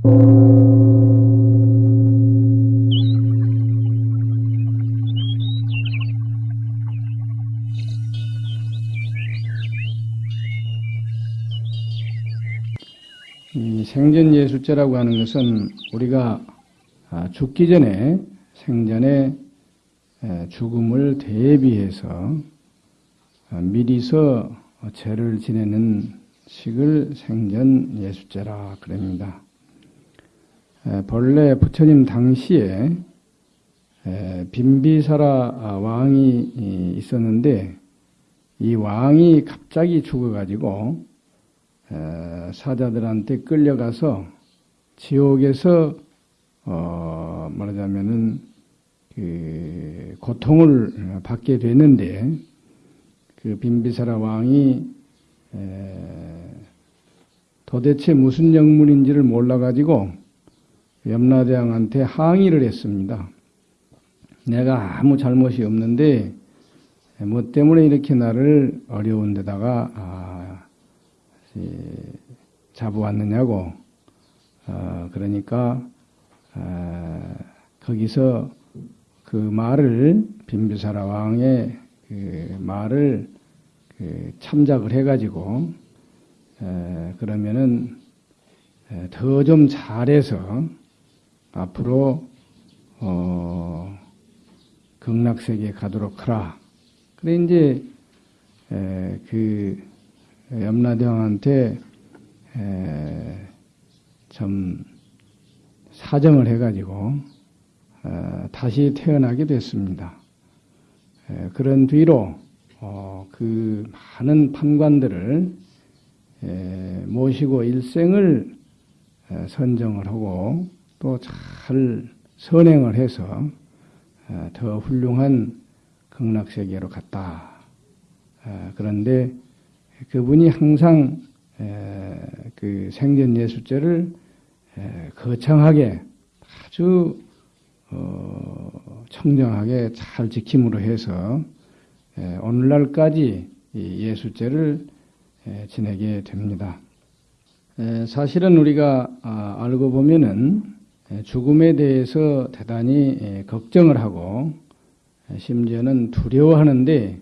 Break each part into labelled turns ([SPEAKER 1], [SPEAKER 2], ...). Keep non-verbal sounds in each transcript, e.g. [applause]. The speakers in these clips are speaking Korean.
[SPEAKER 1] 이 생전예술제라고 하는 것은 우리가 아, 죽기 전에 생전에 에, 죽음을 대비해서 아, 미리서 죄를 지내는 식을 생전예술제라 그럽니다. 에, 본래 부처님 당시에 에, 빈비사라 왕이 이, 있었는데 이 왕이 갑자기 죽어가지고 에, 사자들한테 끌려가서 지옥에서 어, 말하자면은 그 고통을 받게 되는데 그 빈비사라 왕이 에, 도대체 무슨 영문인지를 몰라가지고 염라대왕한테 항의를 했습니다. 내가 아무 잘못이 없는데 뭐 때문에 이렇게 나를 어려운 데다가 아, 잡아왔느냐고 어, 그러니까 어, 거기서 그 말을 빈비사라 왕의 그 말을 그 참작을 해가지고 에, 그러면은 더 좀 잘해서 앞으로 어, 극락세계에 가도록 하라. 그래 이제 에, 그 염라대왕한테 에, 좀 사정을 해가지고 어, 다시 태어나게 됐습니다. 에, 그런 뒤로 어, 그 많은 판관들을 에, 모시고 일생을 에, 선정을 하고 또 잘 선행을 해서 에, 더 훌륭한 극락세계로 갔다. 에, 그런데 그분이 항상 에, 그 생전 예술제를 에, 거창하게 아주 어, 청정하게 잘 지킴으로 해서 에, 오늘날까지 이 예술제를 에, 지내게 됩니다. 에, 사실은 우리가 아, 알고 보면은 에, 죽음에 대해서 대단히 에, 걱정을 하고 에, 심지어는 두려워하는데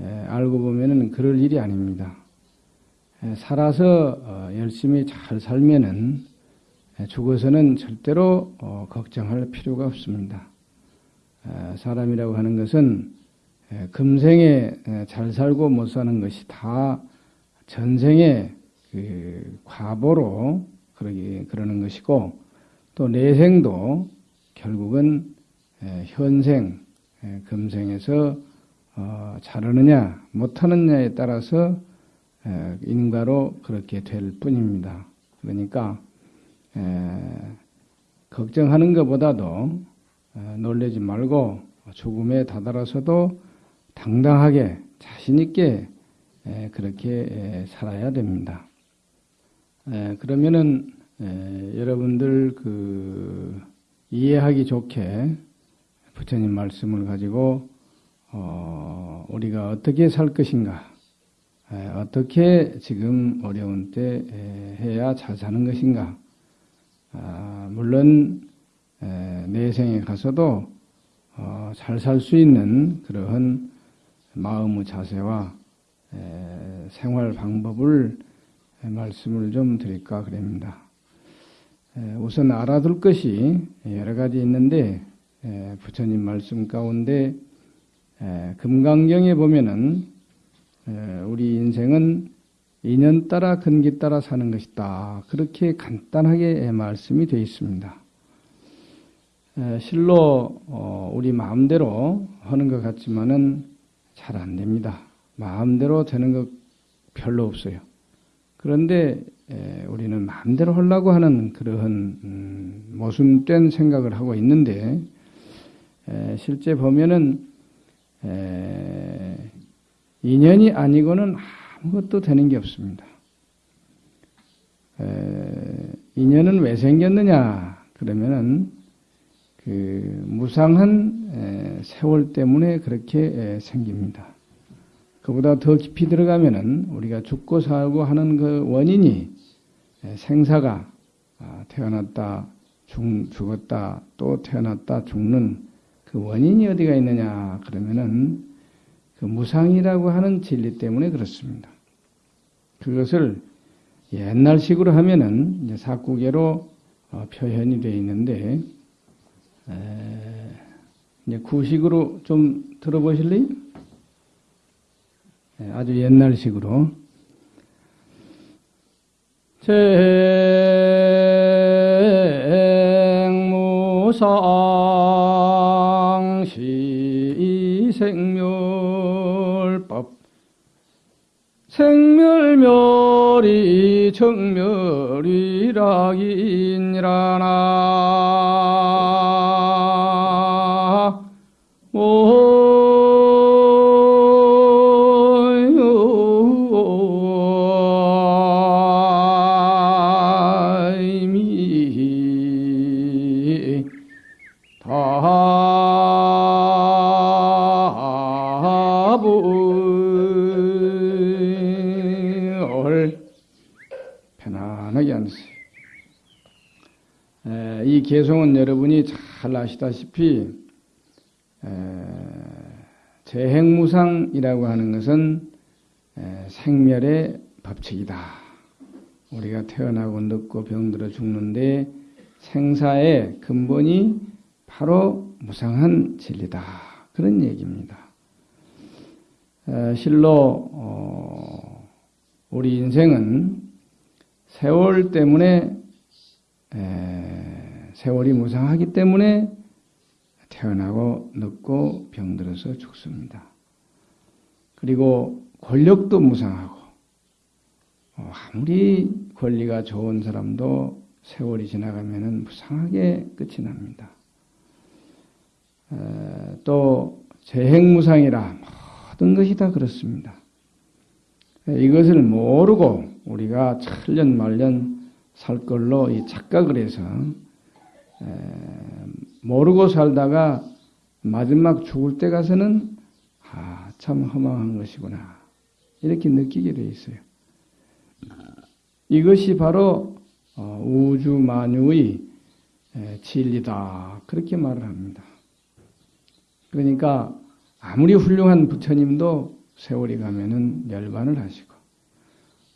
[SPEAKER 1] 에, 알고 보면은 그럴 일이 아닙니다. 에, 살아서 어, 열심히 잘 살면은 에, 죽어서는 절대로 어, 걱정할 필요가 없습니다. 에, 사람이라고 하는 것은 에, 금생에 에, 잘 살고 못 사는 것이 다 전생의 그 과보로 그러기 그러는 것이고 또 내생도 결국은 에, 현생 에, 금생에서 어, 잘하느냐 못하느냐에 따라서 에, 인과로 그렇게 될 뿐입니다. 그러니까 에, 걱정하는 것보다도 에, 놀라지 말고 죽음에 다다라서도 당당하게 자신 있게 에, 그렇게 에, 살아야 됩니다. 에, 그러면은 에, 여러분들 그 이해하기 좋게 부처님 말씀을 가지고 어, 우리가 어떻게 살 것인가, 에, 어떻게 지금 어려운 때 에, 해야 잘 사는 것인가. 아, 물론 에, 내생에 가서도 어, 잘살 수 있는 그러한 마음의 자세와 에, 생활 방법을 에, 말씀을 좀 드릴까 그럽니다. 에, 우선 알아둘 것이 여러 가지 있는데 에, 부처님 말씀 가운데 에, 금강경에 보면은 에, 우리 인생은 인연 따라 근기 따라 사는 것이다. 그렇게 간단하게 말씀이 되어 있습니다. 에, 실로 어, 우리 마음대로 하는 것 같지만은 잘 안 됩니다. 마음대로 되는 것 별로 없어요. 그런데 에, 우리는 마음대로 하려고 하는 그러한 음, 모순된 생각을 하고 있는데 에, 실제 보면은 에, 인연이 아니고는 아무것도 되는 게 없습니다. 에, 인연은 왜 생겼느냐? 그러면은 그 무상한 에, 세월 때문에 그렇게 에, 생깁니다. 그보다 더 깊이 들어가면은 우리가 죽고 살고 하는 그 원인이 에, 생사가 아, 태어났다 죽, 죽었다 또 태어났다 죽는 그 원인이 어디가 있느냐 그러면은 그 무상이라고 하는 진리 때문에 그렇습니다. 그것을 옛날식으로 하면은 이제 사구계로 어, 표현이 되어 있는데 에, 이제 구식으로 좀 들어보실래요? 네, 아주 옛날식으로. 생무상 시 생멸법. 생멸멸이 정멸이라기니라나 이 개송은 여러분이 잘 아시다시피 에, 재행무상이라고 하는 것은 에, 생멸의 법칙이다. 우리가 태어나고 늙고 병들어 죽는데 생사의 근본이 바로 무상한 진리다. 그런 얘기입니다. 에, 실로 어, 우리 인생은 세월 때문에 에, 세월이 무상하기 때문에 태어나고 늙고 병들어서 죽습니다. 그리고 권력도 무상하고 어, 아무리 권리가 좋은 사람도 세월이 지나가면 무상하게 끝이 납니다. 에, 또 재행무상이라 모든 것이 다 그렇습니다. 이것을 모르고 우리가 천년 말년 살 걸로 이 착각을 해서 모르고 살다가 마지막 죽을 때 가서는 아, 참 허망한 것이구나. 이렇게 느끼게 돼 있어요. 이것이 바로 어, 우주 만유의 진리다. 그렇게 말을 합니다. 그러니까 아무리 훌륭한 부처님도 세월이 가면은 멸반을 하시고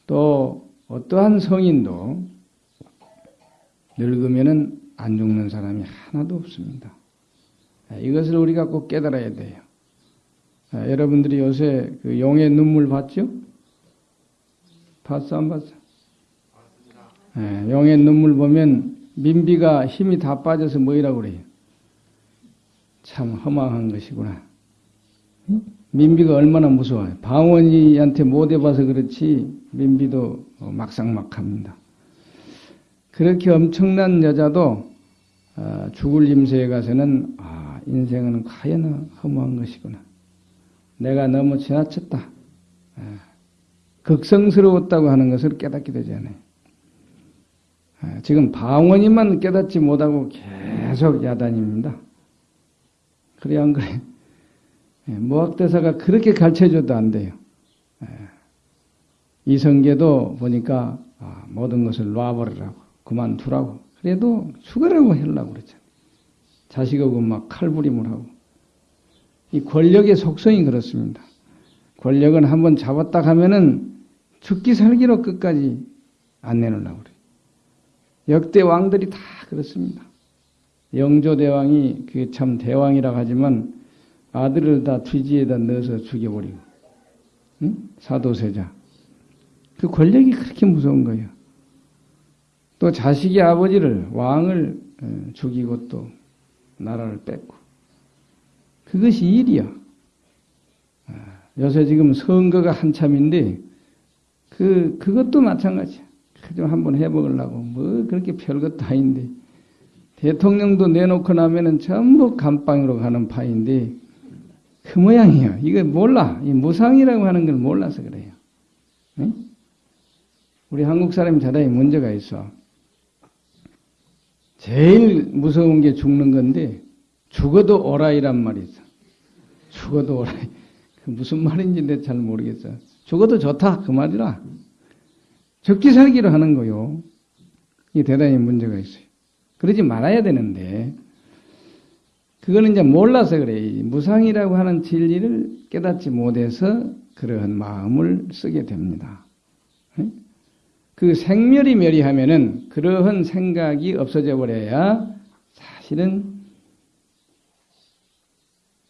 [SPEAKER 1] 또 어떠한 성인도 늙으면은 안 죽는 사람이 하나도 없습니다. 이것을 우리가 꼭 깨달아야 돼요. 여러분들이 요새 그 용의 눈물 봤죠? 봤어 안 봤어? 용의 눈물 보면 민비가 힘이 다 빠져서 뭐이라고 그래요? 참 허망한 것이구나. 민비가 얼마나 무서워요. 방원이한테 못 해봐서 그렇지 민비도 막상막합니다. 그렇게 엄청난 여자도 죽을 임세에 가서는 아 인생은 과연 허무한 것이구나. 내가 너무 지나쳤다. 극성스러웠다고 하는 것을 깨닫게 되잖아요. 지금 방원이만 깨닫지 못하고 계속 야단입니다. 그래 안 그래? 무학대사가 그렇게 가르쳐줘도 안 돼요. 이성계도 보니까 아, 모든 것을 놔버리라고 그만두라고 그래도 죽으라고 하려고 그러잖아요. 자식하고 막 칼부림을 하고 이 권력의 속성이 그렇습니다. 권력은 한번 잡았다 하면은 죽기 살기로 끝까지 안 내놓으려고 그래요. 역대 왕들이 다 그렇습니다. 영조대왕이 그게 참 대왕이라고 하지만 아들을 다 뒤지에다 넣어서 죽여버리고 응? 사도세자 그 권력이 그렇게 무서운 거예요. 또 자식이 아버지를 왕을 어, 죽이고 또 나라를 뺏고 그것이 일이야. 아, 요새 지금 선거가 한참인데 그 그것도 마찬가지야. 좀 한번 해먹으려고 뭐 그렇게 별것도 아닌데 대통령도 내놓고 나면은 전부 감방으로 가는 파인데 그 모양이야. 이거 몰라. 이 무상이라고 하는 걸 몰라서 그래요. 네? 우리 한국 사람이 대단히 문제가 있어. 제일 무서운 게 죽는 건데 죽어도 오라이란 말이 있어. 죽어도 오라이. [laughs] 그 무슨 말인지 내가 잘 모르겠어. 죽어도 좋다 그 말이라. 적기 살기로 하는 거요. 이게 대단히 문제가 있어요. 그러지 말아야 되는데, 그거는 이제 몰라서 그래. 무상이라고 하는 진리를 깨닫지 못해서 그러한 마음을 쓰게 됩니다. 그 생멸이 멸이하면은 그러한 생각이 없어져 버려야 사실은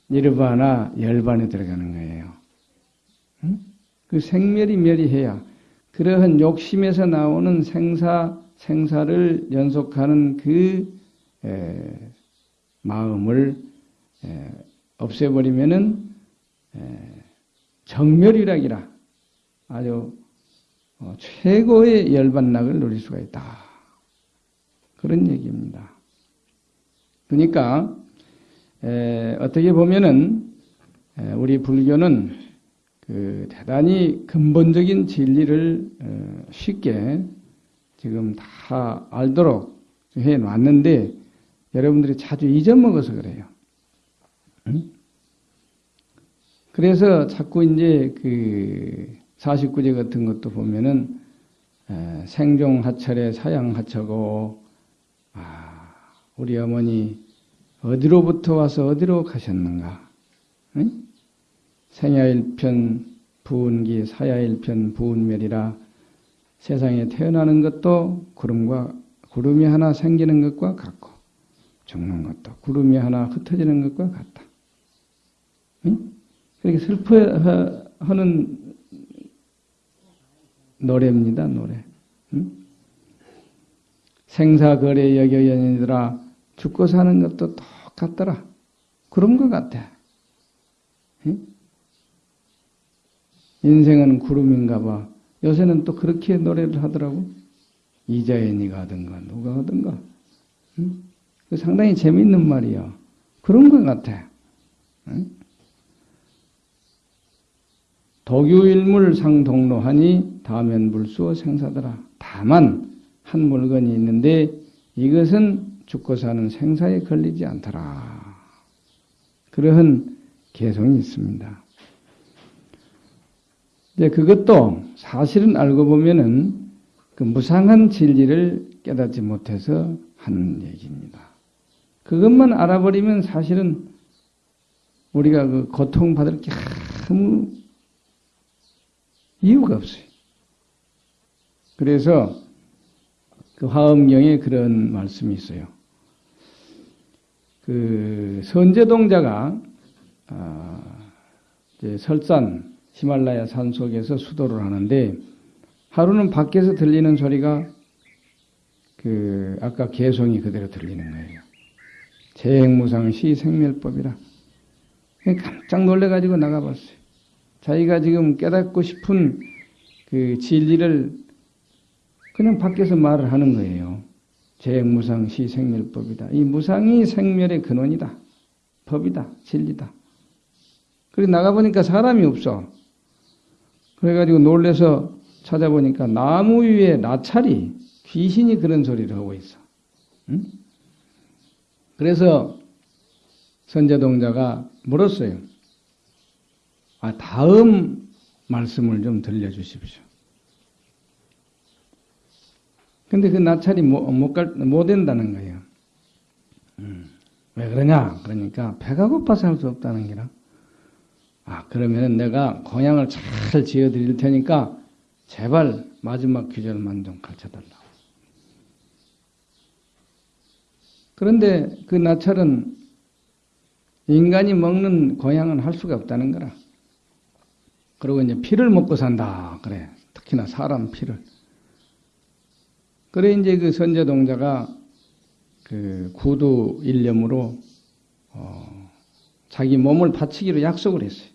[SPEAKER 1] 니르바나 열반에 들어가는 거예요. 그 생멸이 멸이해야 그러한 욕심에서 나오는 생사 생사를 연속하는 그 에, 마음을 에, 없애버리면은 에, 정멸이라기라 아주 어, 최고의 열반락을 누릴 수가 있다. 그런 얘기입니다. 그러니까 에, 어떻게 보면은 에, 우리 불교는 그 대단히 근본적인 진리를 어, 쉽게 지금 다 알도록 해 놨는데 여러분들이 자주 잊어먹어서 그래요. 응? 그래서 자꾸 이제 그 49제 같은 것도 보면은 생종하철에 사양하처고 아, 우리 어머니 어디로부터 와서 어디로 가셨는가? 응? 생야일편 부운기 사야일편 부운멸이라 세상에 태어나는 것도 구름과 구름이 하나 생기는 것과 같고 죽는 것도 구름이 하나 흩어지는 것과 같다. 응? 그렇게 슬퍼하는 노래입니다, 노래. 응? 생사거래 여겨연이더라 죽고 사는 것도 똑같더라. 그런 것 같아. 응? 인생은 구름인가 봐. 요새는 또 그렇게 노래를 하더라고. 이자연이가 하든가 누가 하든가. 응? 상당히 재밌는 말이야. 그런 것 같아. 응? 도규일물 상동로하니 다면 불수어 생사더라. 다만 한 물건이 있는데 이것은 죽고 사는 생사에 걸리지 않더라. 그러한 개성이 있습니다. 이제 그것도 사실은 알고 보면은 그 무상한 진리를 깨닫지 못해서 하는 얘기입니다. 그것만 알아버리면 사실은 우리가 그 고통받을 게 아무 이유가 없어요. 그래서 그 화엄경에 그런 말씀이 있어요. 그 선제동자가 아 설산 히말라야 산 속에서 수도를 하는데 하루는 밖에서 들리는 소리가 그 아까 개성이 그대로 들리는 거예요. 재행무상시 생멸법이라. 깜짝 놀래가지고 나가봤어요. 자기가 지금 깨닫고 싶은 그 진리를 그냥 밖에서 말을 하는 거예요. 재행무상 시 생멸법이다. 이 무상이 생멸의 근원이다. 법이다. 진리다. 그리고 나가보니까 사람이 없어. 그래가지고 놀래서 찾아보니까 나무 위에 나찰이 귀신이 그런 소리를 하고 있어. 응? 그래서 선제동자가 물었어요. 아, 다음 말씀을 좀 들려주십시오. 근데 그 나찰이 못, 못, 갈, 못 된다는 거예요. 음, 왜 그러냐? 그러니까 배가 고파서 할 수 없다는 게라. 아, 그러면 내가 공양을 잘 지어 드릴 테니까 제발 마지막 귀절만 좀 가르쳐 달라고. 그런데 그 나찰은 인간이 먹는 고향은 할 수가 없다는 거라. 그리고 이제 피를 먹고 산다. 그래. 특히나 사람 피를. 그래 이제 그 선제동자가 그 구두 일념으로 어 자기 몸을 바치기로 약속을 했어요.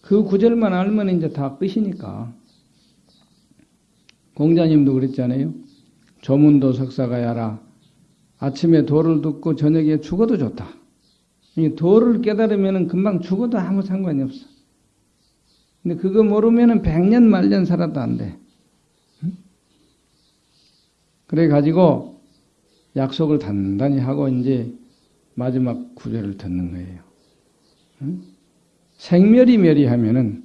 [SPEAKER 1] 그 구절만 알면 이제 다 끝이니까. 공자님도 그랬잖아요. 조문도 석사가 야라. 아침에 도를 듣고 저녁에 죽어도 좋다. 이 도를 깨달으면 금방 죽어도 아무 상관이 없어. 근데 그거 모르면 백년 말년 살아도 안 돼. 그래 가지고 약속을 단단히 하고 이제 마지막 구절을 듣는 거예요. 생멸이 멸이하면은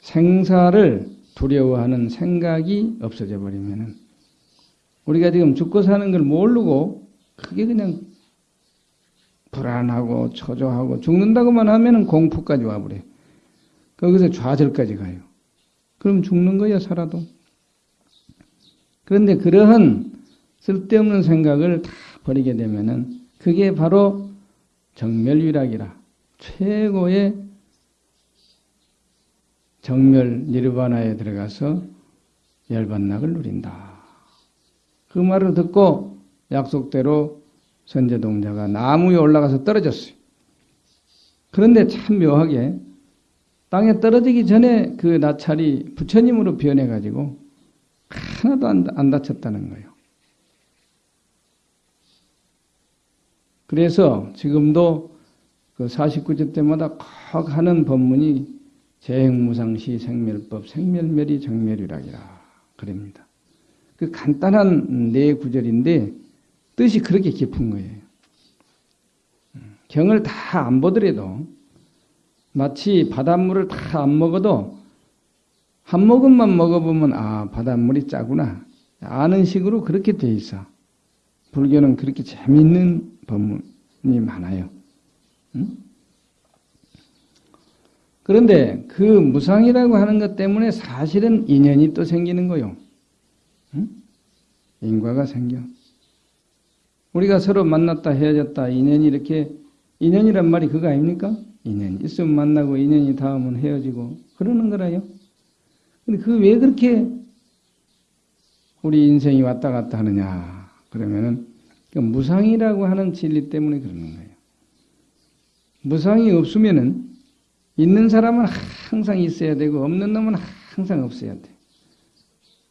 [SPEAKER 1] 생사를 두려워하는 생각이 없어져 버리면은 우리가 지금 죽고 사는 걸 모르고 그게 그냥 불안하고 초조하고 죽는다고만 하면은 공포까지 와버려. 거기서 좌절까지 가요. 그럼 죽는 거야 살아도. 그런데 그러한 쓸데없는 생각을 다 버리게 되면은 그게 바로 정멸위락이라 최고의 정멸 니르바나에 들어가서 열반락을 누린다. 그 말을 듣고 약속대로 선제동자가 나무 에 올라가서 떨어졌어요. 그런데 참 묘하게 땅에 떨어지기 전에 그 나찰이 부처님으로 변해가지고 하나도 안, 안 다쳤다는 거예요. 그래서 지금도 그 49조 때마다 꼭 하는 법문이 재행무상시 생멸법 생멸멸이 정멸이라기라 그럽니다. 그 간단한 네 구절인데 뜻이 그렇게 깊은 거예요. 경을 다 안 보더라도 마치 바닷물을 다 안 먹어도 한 모금만 먹어보면 아 바닷물이 짜구나 아는 식으로 그렇게 돼 있어. 불교는 그렇게 재미있는 법문이 많아요. 응? 그런데 그 무상이라고 하는 것 때문에 사실은 인연이 또 생기는 거요. 응? 인과가 생겨. 우리가 서로 만났다 헤어졌다 인연이 이렇게 인연이란 말이 그거 아닙니까? 인연 있으면 만나고 인연이 닿으면 헤어지고 그러는 거라요. 근데 그 왜 그렇게 우리 인생이 왔다 갔다 하느냐 그러면은 그 무상이라고 하는 진리 때문에 그러는 거예요. 무상이 없으면은 있는 사람은 항상 있어야 되고 없는 놈은 항상 없어야 돼.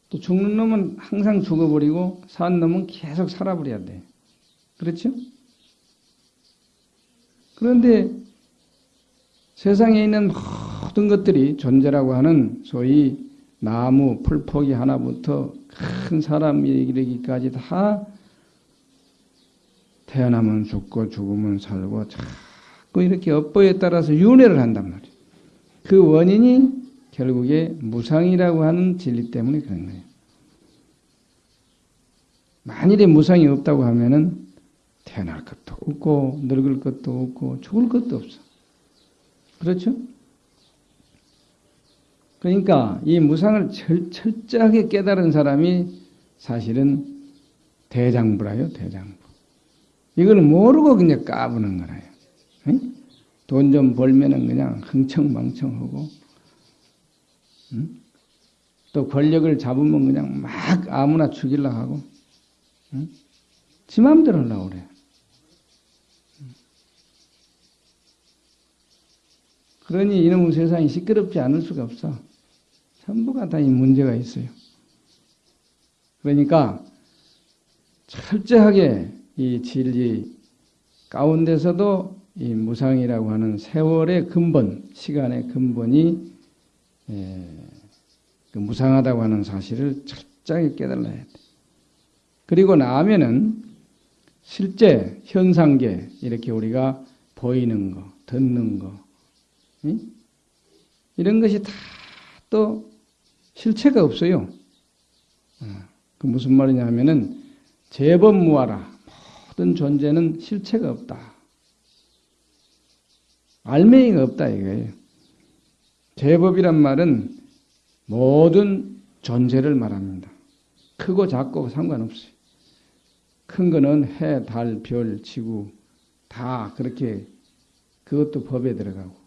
[SPEAKER 1] 또 죽는 놈은 항상 죽어버리고 산 놈은 계속 살아버려야 돼. 그렇죠? 그런데 세상에 있는 모든 것들이 존재라고 하는 소위 나무, 풀포기 하나부터 큰 사람이 이르기까지 다 태어나면 죽고 죽으면 살고 자꾸 이렇게 업보에 따라서 윤회를 한단 말이에요. 그 원인이 결국에 무상이라고 하는 진리 때문에 그런 거예요. 만일에 무상이 없다고 하면은 태어날 것도 없고 늙을 것도 없고 죽을 것도 없어. 그렇죠? 그러니까 이 무상을 철, 철저하게 깨달은 사람이 사실은 대장부라요, 대장부. 이걸 모르고 그냥 까부는 거라요. 돈좀 벌면은 그냥 흥청망청하고, 응? 또 권력을 잡으면 그냥 막 아무나 죽이려 하고, 응? 지 마음대로 하려고 그래. 그러니 이놈의 세상이 시끄럽지 않을 수가 없어. 전부가 다 이 문제가 있어요. 그러니까 철저하게 이 진리 가운데서도 이 무상이라고 하는 세월의 근본, 시간의 근본이 예, 그 무상하다고 하는 사실을 철저하게 깨달아야 돼. 그리고 나면은 실제 현상계 이렇게 우리가 보이는 거, 듣는 거, 응? 이런 것이 다 또 실체가 없어요. 어, 그 무슨 말이냐 하면은 재범무하라. 모든 존재는 실체가 없다. 알맹이가 없다 이거예요. 제법이란 말은 모든 존재를 말합니다. 크고 작고 상관없어요. 큰 거는 해, 달, 별, 지구 다 그렇게 그것도 법에 들어가고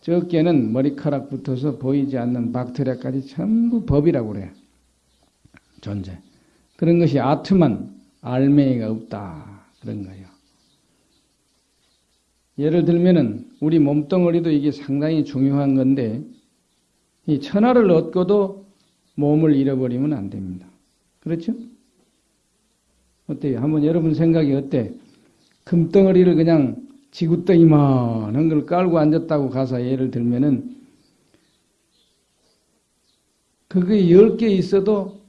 [SPEAKER 1] 적게는 머리카락 붙어서 보이지 않는 박테리아까지 전부 법이라고 그래요. 존재. 그런 것이 아트만 알맹이가 없다. 그런 거예요. 예를 들면은 우리 몸뚱어리도 이게 상당히 중요한 건데 이 천하를 얻고도 몸을 잃어버리면 안 됩니다. 그렇죠? 어때요? 한번 여러분 생각이 어때? 금덩어리를 그냥 지구덩이만한 걸 깔고 앉았다고 가서 예를 들면은 그게 열 개 있어도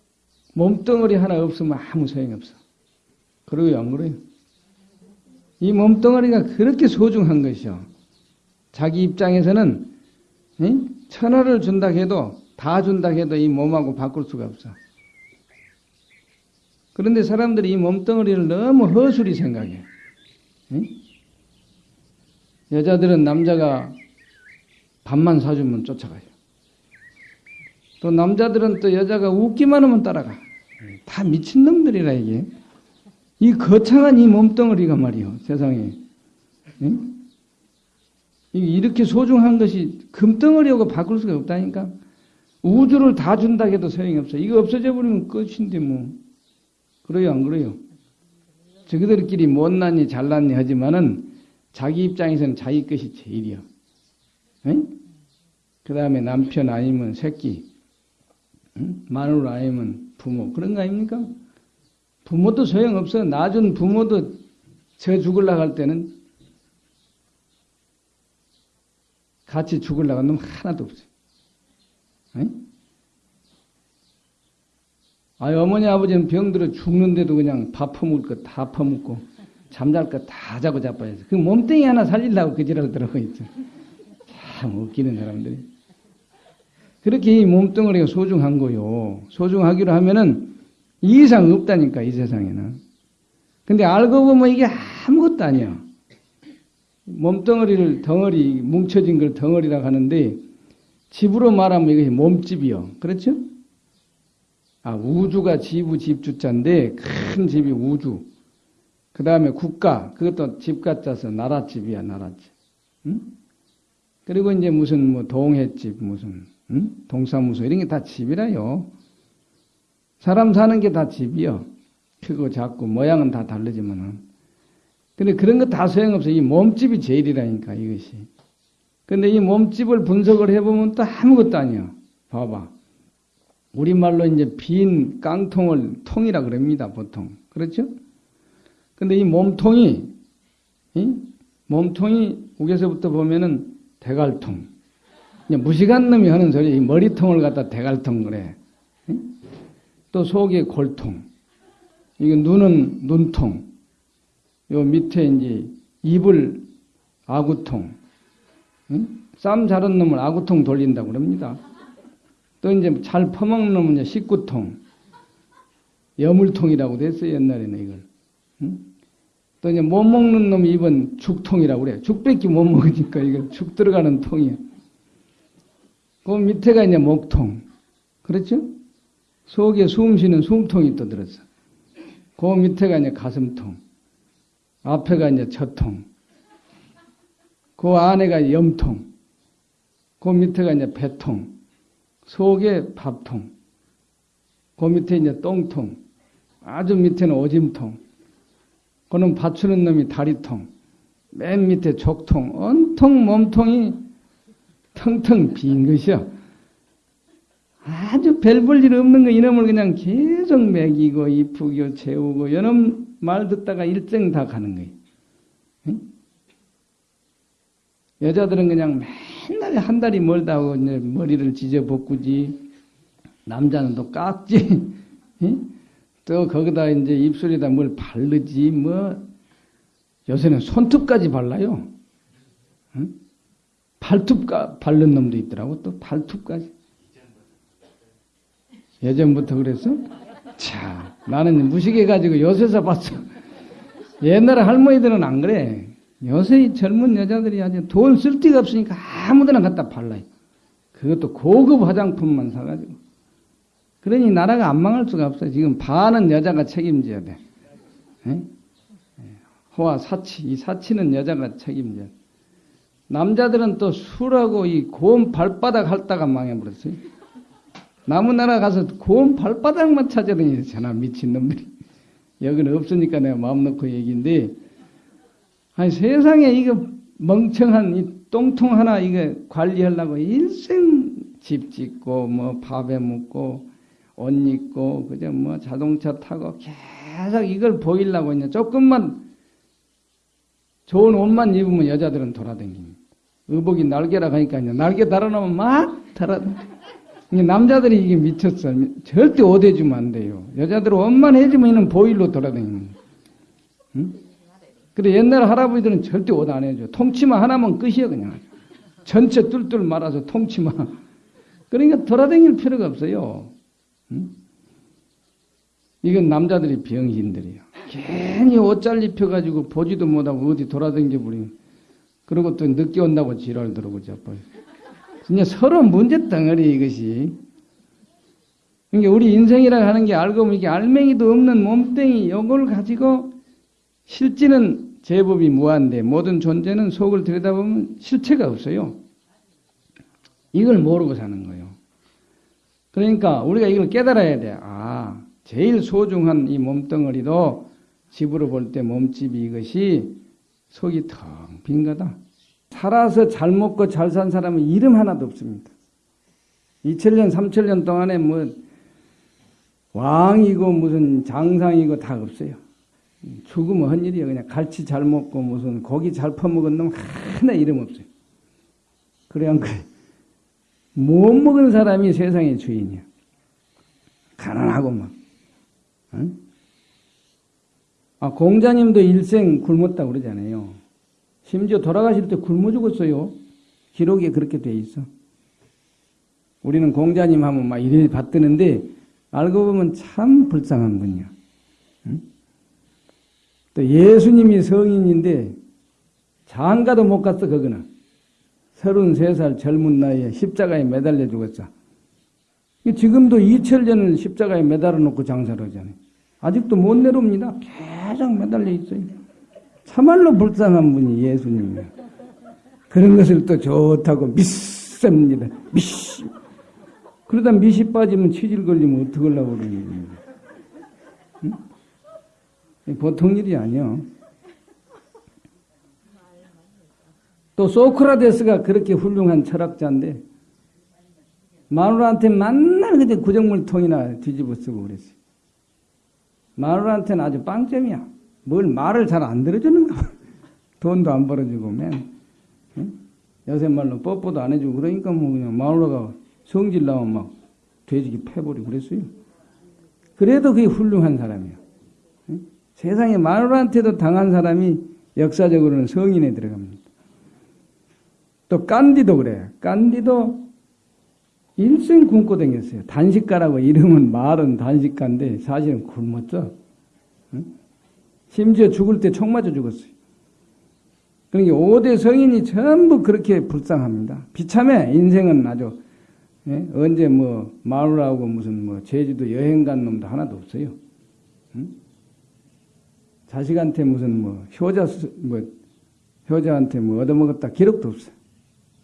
[SPEAKER 1] 몸덩어리 하나 없으면 아무 소용이 없어. 그러고요, 안 그래요? 이 몸덩어리가 그렇게 소중한 것이요. 자기 입장에서는 천하를 준다 해도 다 준다 해도 이 몸하고 바꿀 수가 없어. 그런데 사람들이 이 몸덩어리를 너무 허술히 생각해. 응? 여자들은 남자가 밥만 사주면 쫓아가요. 또 남자들은 또 여자가 웃기만 하면 따라가. 다 미친놈들이라 이게. 이 거창한 이 몸덩어리가 말이요 세상에. 응? 이렇게 소중한 것이 금덩어리하고 바꿀 수가 없다니까. 우주를 다 준다 해도 소용이 없어. 이거 없어져 버리면 끝인데 뭐. 그래요, 안 그래요? 저희들끼리 못났니 잘났니 하지만은 자기 입장에서는 자기 것이 제일이요. 그 다음에 남편 아니면 새끼, 응? 마누라 아니면 부모 그런 거 아닙니까? 부모도 소용없어. 낳아준 부모도 저 죽을라고 할 때는 같이 죽을라고 하는 놈 하나도 없어요. 아, 어머니 아버지는 병들어 죽는데도 그냥 밥 퍼먹을 거 다 퍼먹고 잠잘 거 다 자고 자빠져서 그 몸뚱이 하나 살리려고 그 지랄 들어가 있죠. 참 웃기는 사람들이. 그렇게 이 몸뚱어리가 소중한 거요. 소중하기로 하면은 이 이상 없다니까 이 세상에는. 근데 알고 보면 이게 아무것도 아니야. 몸덩어리를 덩어리 뭉쳐진 걸 덩어리라고 하는데 집으로 말하면 이것이 몸집이요. 그렇죠? 아, 우주가 지부 집주자인데 큰 집이 우주. 그 다음에 국가, 그것도 집가 짜서 나라집이야, 나라집. 응? 그리고 이제 무슨 뭐 동해집, 무슨, 응? 동사무소, 이런 게 다 집이라요. 사람 사는 게 다 집이요. 크고 작고, 모양은 다 다르지만은. 근데 그런 거 다 소용없어. 이 몸집이 제일이라니까, 이것이. 근데 이 몸집을 분석을 해보면 또 아무것도 아니야. 봐봐. 우리말로 이제 빈 깡통을 통이라 그럽니다, 보통. 그렇죠? 근데 이 몸통이, 이? 몸통이 우에서부터 보면은 대갈통. 무식한 놈이 하는 소리, 이 머리통을 갖다 대갈통 그래. 이? 또 속에 골통. 이거 눈은 눈통. 요 밑에 이제 입을 아구통. 응? 쌈 자른 놈을 아구통 돌린다고 그럽니다. 또 이제 잘 퍼먹는 놈은 식구통. 여물통이라고 됐어요, 옛날에는 이걸. 응? 또 이제 못 먹는 놈 입은 죽통이라고 그래. 죽밖에 못 먹으니까 이거 죽 들어가는 통이야. 그 밑에가 이제 목통. 그렇죠? 속에 숨 쉬는 숨통이 또 들었어. 그 밑에가 이제 가슴통. 앞에가 이제 젖통. 그 안에가 염통. 그 밑에가 이제 배통. 속에 밥통. 그 밑에 이제 똥통. 아주 밑에는 오짐통. 그는 받추는 놈이 다리통. 맨 밑에 족통. 온통 몸통이 텅텅 빈 것이야. 아주 별 볼 일 없는 거 이놈을 그냥 계속 먹이고 이쁘고 재우고 이놈 말 듣다가 일정 다 가는 거예요. 응? 여자들은 그냥 맨날 한 달이 멀다고 이제 머리를 지져 볶구지. 남자는 또 깎지. 응? 또 거기다 이제 입술에다 뭘 바르지. 뭐 요새는 손톱까지 발라요. 응? 발톱 바른 놈도 있더라고. 또 발톱까지. 예전부터 그랬어? 자, 나는 무식해 가지고 요새서 봤어. 옛날에 할머니들은 안 그래. 요새 젊은 여자들이 아주 돈 쓸 데가 없으니까 아무데나 갖다 발라요. 그것도 고급 화장품만 사가지고. 그러니 나라가 안 망할 수가 없어. 지금 반은 여자가 책임져야 돼. 에? 호화 사치, 이 사치는 여자가 책임져야 돼. 남자들은 또 술하고 이 고운 발바닥 핥다가 망해버렸어요. 남은 나라 가서 고운 발바닥만 찾아다니잖아, 미친놈들이. 여기는 없으니까 내가 마음 놓고 얘기인데, 아니, 세상에 이거 멍청한 이 똥통 하나 이거 관리하려고 일생 집 짓고, 뭐 밥에 묵고, 옷 입고, 그저 뭐 자동차 타고 계속 이걸 보이려고 이제 조금만 좋은 옷만 입으면 여자들은 돌아다닙니다. 의복이 날개라 하니까 이제 날개 달아놓으면 막 달아다니 남자들이 이게 미쳤어. 절대 옷 해주면 안 돼요. 여자들은 옷만 해주면 보일로 돌아다니는 응? 근데 옛날 할아버지들은 절대 옷 안 해줘. 통치마 하나만 끝이야, 그냥. 전체 뚫뚫 말아서 통치마. 그러니까 돌아다닐 필요가 없어요. 응? 이건 남자들이 병신들이에요. 괜히 옷잘 입혀가지고 보지도 못하고 어디 돌아다니게 버리면 그리고 또 늦게 온다고 지랄 들어고 자빠요. 진짜 서로 문제 덩어리 이것이. 그러니까 우리 인생이라 하는 게 알고 보면 이게 알맹이도 없는 몸뚱이 요걸 가지고 실제는 제법이 무한데 모든 존재는 속을 들여다보면 실체가 없어요. 이걸 모르고 사는 거예요. 그러니까 우리가 이걸 깨달아야 돼. 아, 제일 소중한 이 몸덩어리도 집으로 볼 때 몸집이 이것이 속이 텅 빈 거다. 살아서 잘 먹고 잘 산 사람은 이름 하나도 없습니다. 2000년, 3000년 동안에 뭐 왕이고 무슨 장상이고 다 없어요. 죽으면 헛일이야. 그냥 갈치 잘 먹고 무슨 고기 잘 퍼먹은 놈 하나 이름 없어요. 그래 안 그래? 못 먹은 사람이 세상의 주인이야. 가난하고 막. 응? 아, 공자님도 일생 굶었다고 그러잖아요. 심지어 돌아가실 때 굶어 죽었어요. 기록에 그렇게 돼 있어. 우리는 공자님 하면 막 이래 받드는데 알고 보면 참 불쌍한 분이야. 응? 또 예수님이 성인인데 장가도 못 갔어 그거는. 33살 젊은 나이에 십자가에 매달려 죽었어. 지금도 이철년을 십자가에 매달아 놓고 장사를 하잖아요. 아직도 못 내려옵니다. 계속 매달려 있어요. 참말로 불쌍한 분이 예수님이에요. 그런 것을 또 좋다고 믿습니다. 미시. 그러다 미시 빠지면 치질 걸리면 어떡하려고 그러는 거예요. 응? 보통 일이 아니요. 또 소크라테스가 그렇게 훌륭한 철학자인데 마누라한테 만날 그때 구정물통이나 뒤집어 쓰고 그랬어요. 마누라한테는 아주 빵점이야. 뭘 말을 잘 안 들어주는가. [laughs] 돈도 안 벌어주고 맨. 응? 요새 말로 뽀뽀도 안 해주고 그러니까 뭐 그냥 마누라가 성질 나면 막 돼지기 패버리고 그랬어요. 그래도 그게 훌륭한 사람이야. 응? 세상에 마누라한테도 당한 사람이 역사적으로는 성인에 들어갑니다. 또 깐디도 그래. 깐디도 일생 굶고 댕겼어요. 단식가라고 이름은 말은 단식가인데 사실은 굶었죠. 응? 심지어 죽을 때 총 맞아 죽었어요. 그러니까 5대 성인이 전부 그렇게 불쌍합니다. 비참해. 인생은 아주 예? 언제 뭐 마누라하고 무슨 뭐 제주도 여행 간 놈도 하나도 없어요. 응? 자식한테 무슨 뭐 효자 뭐 효자한테 뭐 얻어먹었다 기록도 없어요.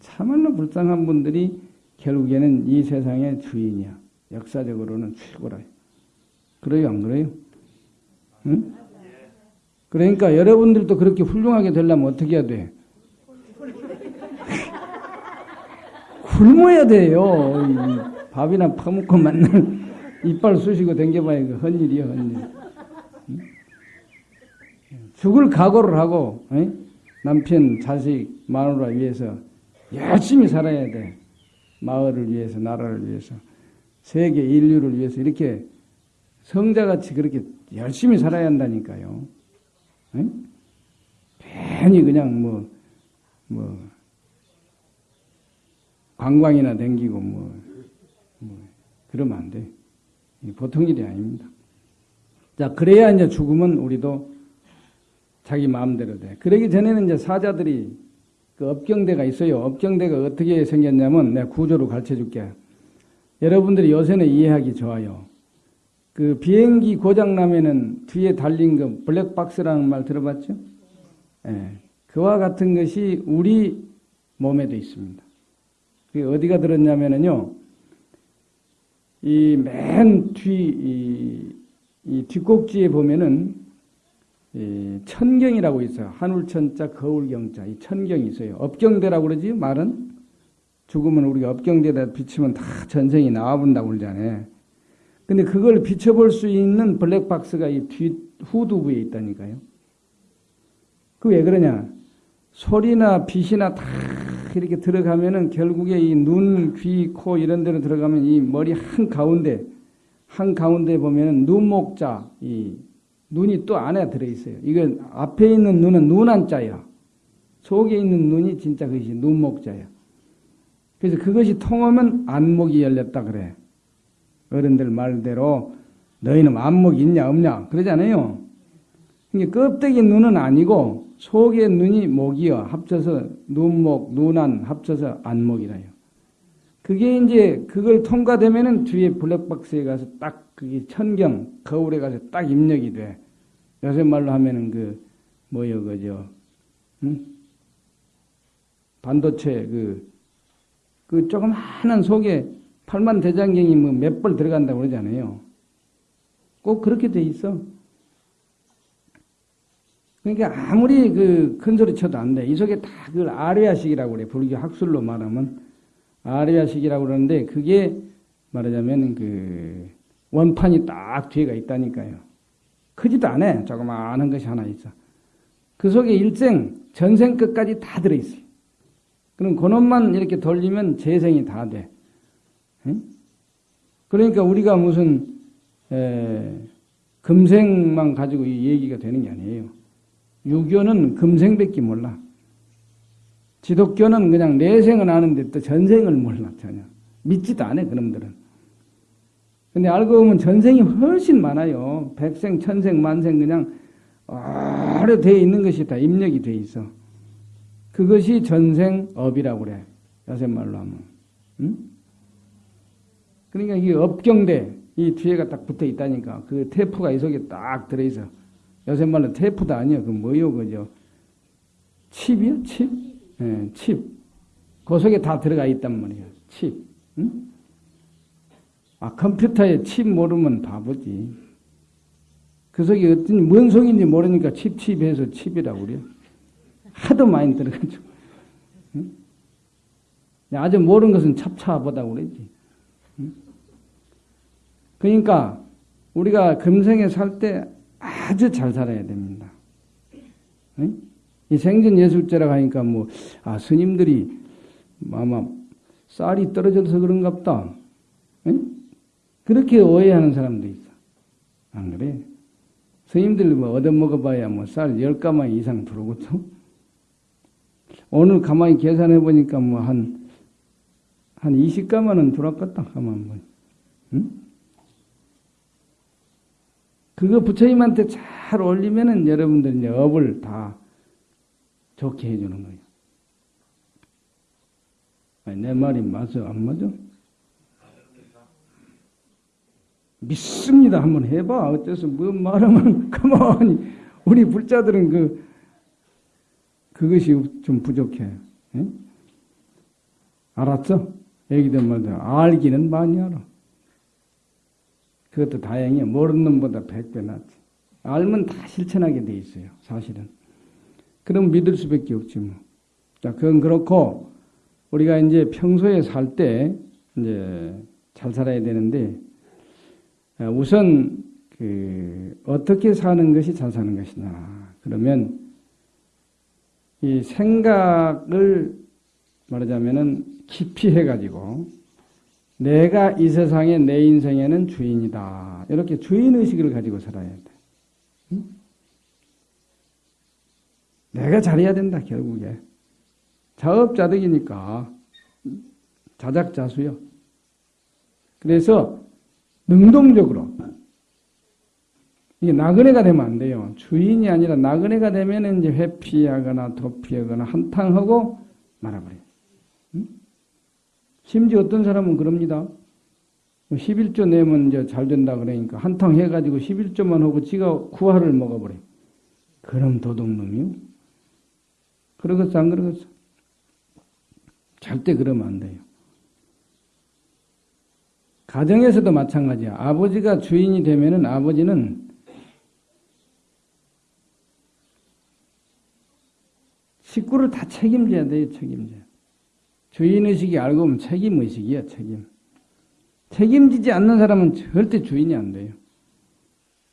[SPEAKER 1] 참말로 불쌍한 분들이 결국에는 이 세상의 주인이야. 역사적으로는 최고라. 그래요, 안 그래요? 응? 그러니까 여러분들도 그렇게 훌륭하게 되려면 어떻게 해야 돼? [laughs] 굶어야 돼요. 밥이나 퍼먹고 만날 이빨 쑤시고 댕겨봐야 그 헛일이야, 헛일. 응? 죽을 각오를 하고, 응? 남편, 자식, 마누라 위해서 열심히 살아야 돼. 마을을 위해서, 나라를 위해서, 세계 인류를 위해서 이렇게 성자같이 그렇게 열심히 살아야 한다니까요. 응? 괜히 그냥 뭐, 뭐, 관광이나 댕기고 뭐, 뭐, 그러면 안 돼. 보통 일이 아닙니다. 자, 그래야 이제 죽으면 우리도 자기 마음대로 돼. 그러기 전에는 이제 사자들이 그 업경대가 있어요. 업경대가 어떻게 생겼냐면 내가 구조로 가르쳐 줄게. 여러분들이 요새는 이해하기 좋아요. 그 비행기 고장 나면은 뒤에 달린 그 블랙박스라는 말 들어봤죠? 예. 그와 같은 것이 우리 몸에도 있습니다. 그게 어디가 들었냐면은요, 이 맨 뒤, 이, 이 뒷꼭지에 보면은 이 천경이라고 있어요. 하늘천자 거울경자 이 천경이 있어요. 업경대라고 그러지 말은 죽으면 우리가 업경대다 비치면 다 전생이 나와본다고 그러잖아요. 근데 그걸 비춰볼 수 있는 블랙박스가 이뒤 후두부에 있다니까요. 그 왜 그러냐? 소리나 빛이나 다 이렇게 들어가면은 결국에 이 눈, 귀, 코 이런 데로 들어가면 이 머리 한 가운데 한 가운데 보면은 눈목자 이 눈이 또 안에 들어있어요. 이건 앞에 있는 눈은 눈 한자야. 속에 있는 눈이 진짜 그것이 눈목자야. 그래서 그것이 통하면 안목이 열렸다 그래. 어른들 말대로 너희는 안목이 있냐 없냐 그러잖아요. 이게 껍데기 눈은 아니고 속의 눈이 목이여 합쳐서 눈목 눈안 합쳐서 안목이라요. 그게 이제 그걸 통과되면은 뒤에 블랙박스에 가서 딱 그게 천경 거울에 가서 딱 입력이 돼. 요새 말로 하면은 그 뭐여 그죠? 응? 반도체 그, 그 조그마한 속에 팔만 대장경이 뭐 몇 벌 들어간다고 그러잖아요. 꼭 그렇게 돼 있어. 그러니까 아무리 그 큰 소리 쳐도 안 돼. 이 속에 다 그걸 아레아식이라고 그래. 불교 학술로 말하면 아레아식이라고 그러는데 그게 말하자면 그 원판이 딱 뒤에가 있다니까요. 크지도 않아. 조그마한 것이 하나 있어. 그 속에 일생, 전생 끝까지 다 들어있어요. 그럼 그놈만 이렇게 돌리면 재생이 다 돼. 그러니까 우리가 무슨 에, 금생만 가지고 이 얘기가 되는 게 아니에요. 유교는 금생밖에 몰라. 지독교는 그냥 내생은 아는데 또 전생을 몰라 전혀. 믿지도 않아 그놈들은. 근데 알고 보면 전생이 훨씬 많아요. 백생, 천생, 만생 그냥 오래 돼 있는 것이 다 입력이 돼 있어. 그것이 전생업이라고 그래. 요새 말로 하면. 응? 그러니까 이게 업경대 이 뒤에가 딱 붙어 있다니까. 그 테프가 이 속에 딱 들어있어. 요새 말로 테프도 아니야. 그 뭐요, 그죠? 칩이요? 칩? 예, 네, 칩. 그 속에 다 들어가 있단 말이야. 칩. 응? 아, 컴퓨터에 칩 모르면 바보지. 그 속에 어떤, 뭔 속인지 모르니까 칩, 칩 해서 칩이라고 그래요. 하도 많이 들어가지고. 응? 아주 모르는 것은 찹찹하다고 그러지. 응? 그러니까 우리가 금생에 살 때 아주 잘 살아야 됩니다. 응? 이 생전 예술제라고 하니까 뭐, 아, 스님들이 아마 쌀이 떨어져서 그런가 보다. 응? 그렇게 오해하는 사람도 있어. 안 그래? 스님들 뭐 얻어먹어봐야 뭐 쌀 열가마 이상 들어오거든. 오늘 가만히 계산해 보니까 뭐 한, 한 20가마는 들어왔겠다. 가만 보 응? 그거 부처님한테 잘 올리면은 여러분들 이제 업을 다 좋게 해주는 거예요. 아니, 내 말이 맞아? 안 맞아? 믿습니다. 한번 해봐. 어째서 뭐 말하면 [laughs] 가만히 우리 불자들은 그 그것이 좀 부족해. 에? 알았어? 애기들 말도 알기는 많이 알아. 그것도 다행이야. 모르는 놈보다 백배 낫지. 알면 다 실천하게 돼 있어요. 사실은. 그럼 믿을 수밖에 없지 뭐. 자, 그건 그렇고 우리가 이제 평소에 살 때 이제 잘 살아야 되는데 어, 우선 그 어떻게 사는 것이 잘 사는 것이냐. 그러면 이 생각을 말하자면은 깊이 해가지고 내가 이 세상에 내 인생에는 주인이다. 이렇게 주인 의식을 가지고 살아야 돼. 응? 내가 잘해야 된다 결국에 자업자득이니까 자작자수요. 그래서 능동적으로 이게 나그네가 되면 안 돼요. 주인이 아니라 나그네가 되면 이제 회피하거나 도피하거나 한탕하고 말아버려요. 응? 심지어 어떤 사람은 그럽니다. 11조 뭐 내면 이제 잘 된다 그러니까 한탕 해가지고 11조만 하고 지가 구화를 먹어버려요. 그럼 도둑놈이요? 그러겠어, 안 그러겠어? 절대 그러면 안 돼요. 가정에서도 마찬가지야. 아버지가 주인이 되면은 아버지는 식구를 다 책임져야 돼요, 책임져. 주인의식이 알고 보면 책임의식이야, 책임. 책임지지 않는 사람은 절대 주인이 안 돼요.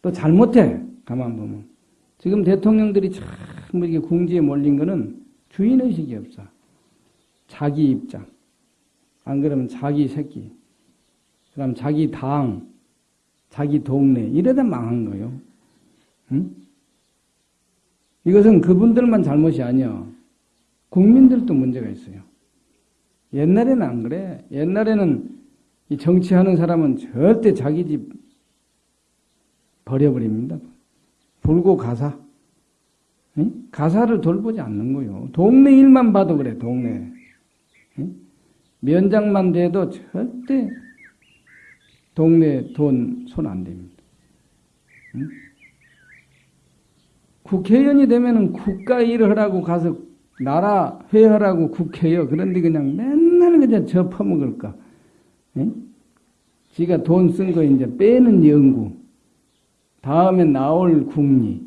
[SPEAKER 1] 또 잘못해, 가만 보면. 지금 대통령들이 참 이렇게 궁지에 몰린 거는 주인의식이 없어. 자기 입장. 안 그러면 자기 새끼. 그럼 자기 당, 자기 동네 이러다 망한 거예요. 응? 이것은 그분들만 잘못이 아니야. 국민들도 문제가 있어요. 옛날에는 안 그래. 옛날에는 이 정치하는 사람은 절대 자기 집 버려버립니다. 불고 가사. 응? 가사를 돌보지 않는 거요. 동네 일만 봐도 그래, 동네. 응? 면장만 돼도 절대 동네 돈 손안 댑니다. 응? 국회의원이 되면은 국가 일을 하라고 가서 나라 회하라고 국회요. 그런데 그냥 맨날 그냥. 응? 지가 돈 쓴 거 이제 빼는 연구. 다음에 나올 국리.